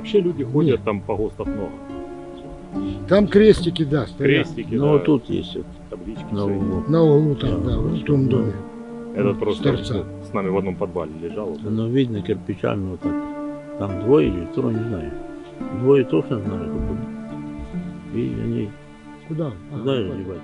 вообще люди ходят Нет. там по гостов много. Там крестики, да, стоят. Крестики, Но да. тут есть вот таблички. На углу. На углу там, да, да в том доме. Этот просто торца. с нами в одном подвале лежал. Ну, видно кирпичами вот так. Там двое или трое, не знаю. Двое знаю, как будет. И они Куда? А, куда вот. девать?